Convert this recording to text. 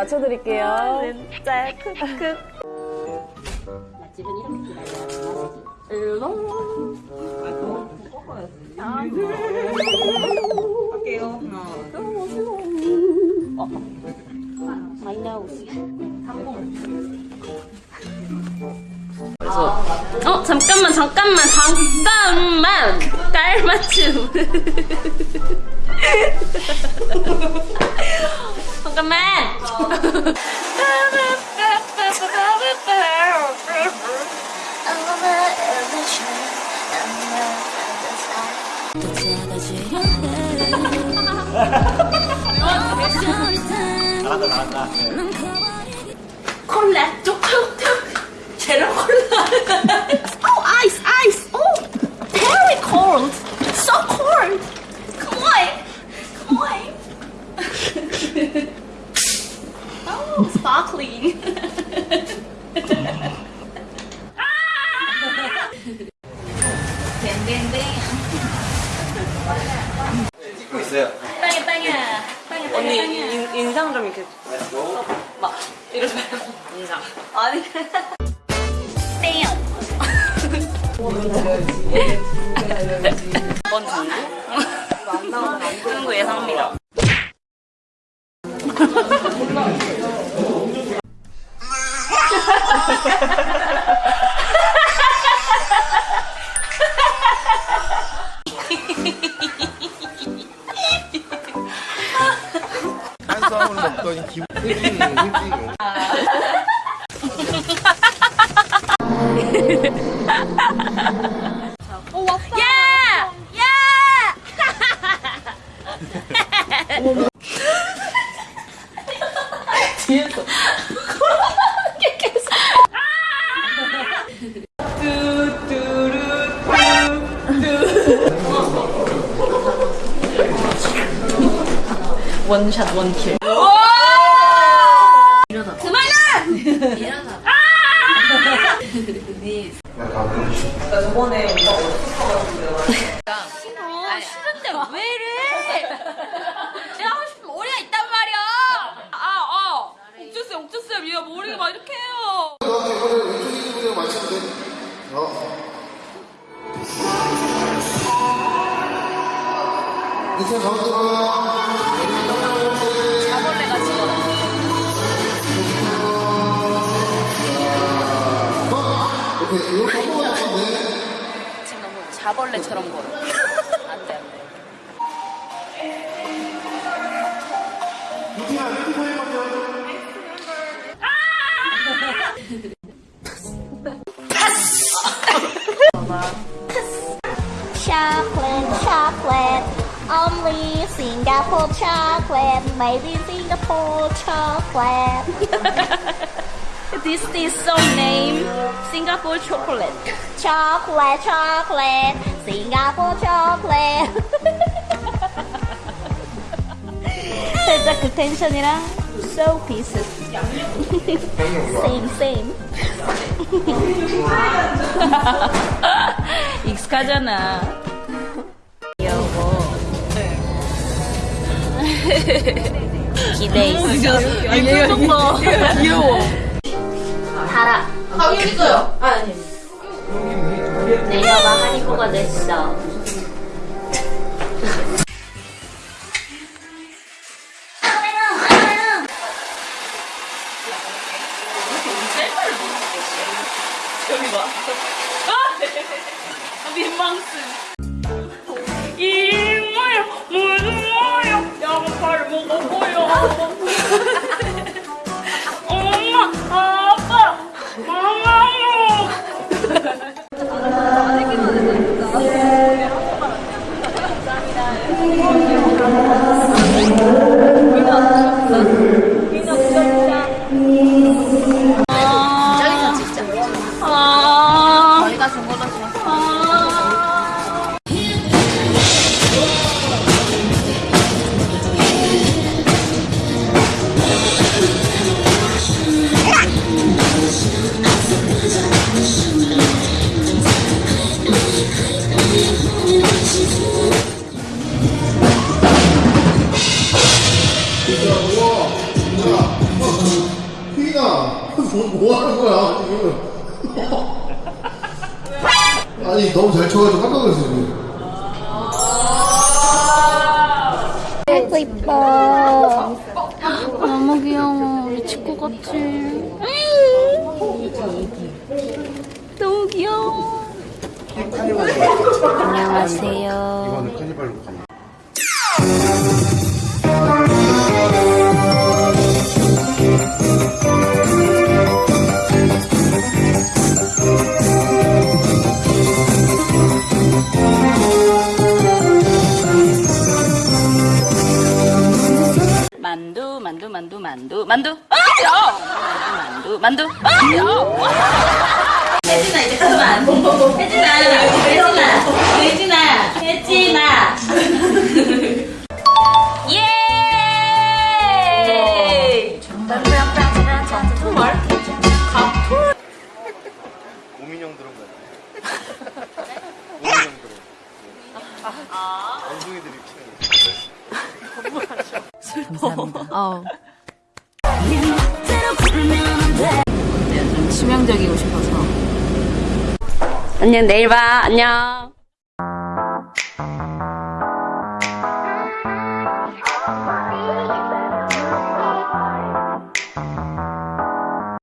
맞춰드릴게요. 진짜 크크. 어 잠깐만 잠깐만 잠깐만 깔맞춤 잠깐만 잘한다 잘한다 콜라 초코톡 제로 콜라 Oh ice ice Oh very cold So cold Come on Come on Sparkling 뱅뱅뱅 찍고 있어요. 빵야 빵야. 빵야 언니 인, 인상 좀 이렇게. 막 이러지 말고 인상. 아니. 땡뭔 장구? 친구 예상합니다. 탄수화물 먹더니 기분 힐링 힐링 야! 원샷 원킬 이러다 그만아! 이러다 아, 싫은데 왜 이래? 내가 하고 싶은 머리가 있단 말이야. 아, 아. 옥주쌤, 옥주쌤, 얘가 머리가 막 이렇게 해요. 너한테 이거를 왼쪽 이분이랑 맞추면 돼 어. 이제 가운데로 지금 너무 자벌레처럼 걸어. 안 돼, 안 돼. 루티야 루티 only Singapore chocolate, made in Singapore chocolate. This is so name Singapore chocolate. Chocolate, chocolate, Singapore chocolate. 살짝 그 텐션이랑 so pieces. same, same. 익숙하잖아. 귀여워. 기대 있어. 얘 표정 봐. 귀여워. 달아. 아, 여기 있어요. 아, 아니. 내려가 하니코가 됐어. 여기 봐. 아, 민망스. 거야, 지금? 아니, 너무 잘 쳐가지고 깜짝 놀랐어, 지금. 아이고 이뻐. 너무 귀여워. 미칠 것 같아. 너무 귀여워. 안녕하세요. 이거는 카니발로 갑니 만두 만두 만두 만두 만두 만두 만두 혜진아 이제 그만. 혜진아, 혜진아, 혜진아, 혜진아. 예. 정말? 오민영 들은 거야. 오민영 들은. 원숭이들이 키우는. 어 치명적이고 싶어서. 안녕 내일 봐 안녕